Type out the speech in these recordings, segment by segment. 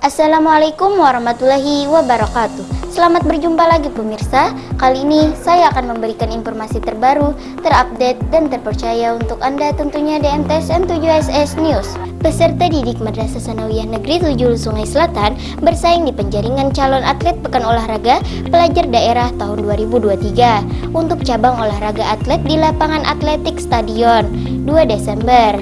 Assalamualaikum warahmatullahi wabarakatuh Selamat berjumpa lagi pemirsa. Kali ini saya akan memberikan informasi terbaru, terupdate, dan terpercaya untuk Anda tentunya di MTSN 7SS News. Peserta didik Madrasah Sanawiyah Negeri 7 Sungai Selatan bersaing di penjaringan calon atlet Pekan Olahraga Pelajar Daerah tahun 2023 untuk cabang olahraga atlet di lapangan atletik Stadion 2 Desember.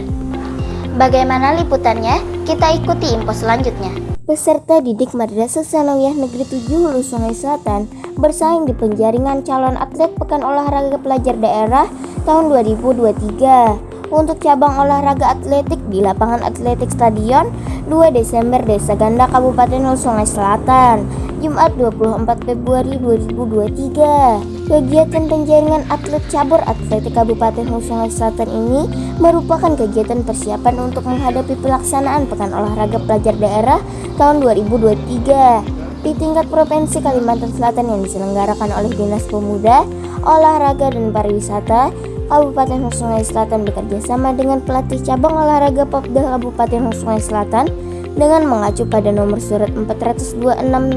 Bagaimana liputannya? Kita ikuti info selanjutnya Peserta didik Madrasah Sanawiyah Negeri 7 Hulu Sungai Selatan bersaing di penjaringan calon atlet Pekan Olahraga Pelajar Daerah tahun 2023 untuk cabang olahraga atletik di lapangan atletik Stadion 2 Desember Desa Ganda Kabupaten Hulu Sungai Selatan. Jumat 24 Februari 2023 Kegiatan penjaringan atlet cabur atletik Kabupaten Hulu Sungai Selatan ini merupakan kegiatan persiapan untuk menghadapi pelaksanaan Pekan Olahraga Pelajar Daerah tahun 2023 di tingkat Provinsi Kalimantan Selatan yang diselenggarakan oleh Dinas Pemuda, Olahraga dan Pariwisata Kabupaten Sungai Selatan bekerjasama dengan pelatih cabang olahraga Popda Kabupaten Sungai Selatan dengan mengacu pada nomor surat 426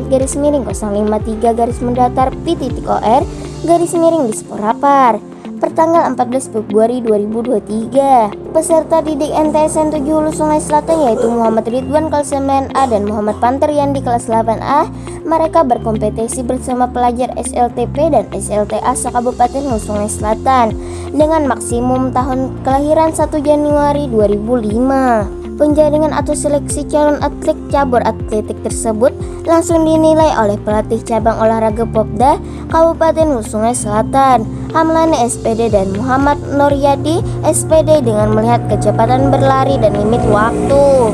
garis miring 053 garis mendatar P.OR garis miring di Sporapar pertanggal 14 Februari 2023. Peserta didik NTSN 7 Hulu Sungai Selatan yaitu Muhammad Ridwan kelas 9A dan Muhammad Panter yang di kelas 8A. Mereka berkompetisi bersama pelajar SLTP dan SLTA sekabupaten Hulu Sungai Selatan dengan maksimum tahun kelahiran 1 Januari 2005. Penjaringan atau seleksi calon atlet cabur atletik tersebut langsung dinilai oleh pelatih cabang olahraga Popda Kabupaten Sungai Selatan, Hamlani SPD dan Muhammad Nuryadi SPD dengan melihat kecepatan berlari dan limit waktu.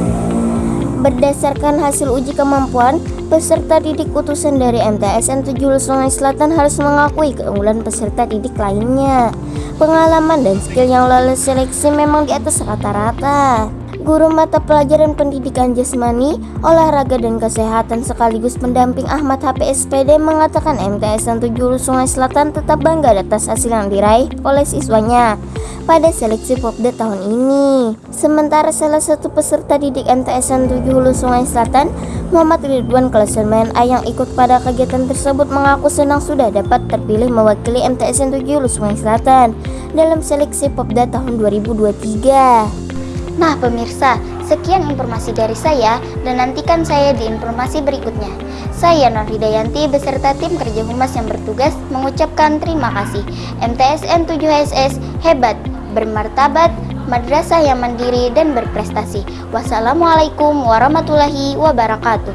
Berdasarkan hasil uji kemampuan, peserta didik utusan dari MTSN 7 Sungai Selatan harus mengakui keunggulan peserta didik lainnya. Pengalaman dan skill yang lolos seleksi memang di atas rata-rata. Guru mata pelajaran pendidikan jasmani, olahraga dan kesehatan sekaligus pendamping Ahmad HPSPD mengatakan MTS 7 Sungai Selatan tetap bangga atas hasil yang diraih oleh siswanya pada seleksi Popda tahun ini. Sementara salah satu peserta didik MTS 7 Hulu Sungai Selatan, Muhammad Ridwan kelas A yang ikut pada kegiatan tersebut mengaku senang sudah dapat terpilih mewakili MTS 7 Hulu Sungai Selatan dalam seleksi Popda tahun 2023. Nah pemirsa, sekian informasi dari saya dan nantikan saya di informasi berikutnya. Saya Nur Hidayanti beserta tim kerja humas yang bertugas mengucapkan terima kasih. MTSN 7SS hebat, bermartabat, madrasah yang mandiri dan berprestasi. Wassalamualaikum warahmatullahi wabarakatuh.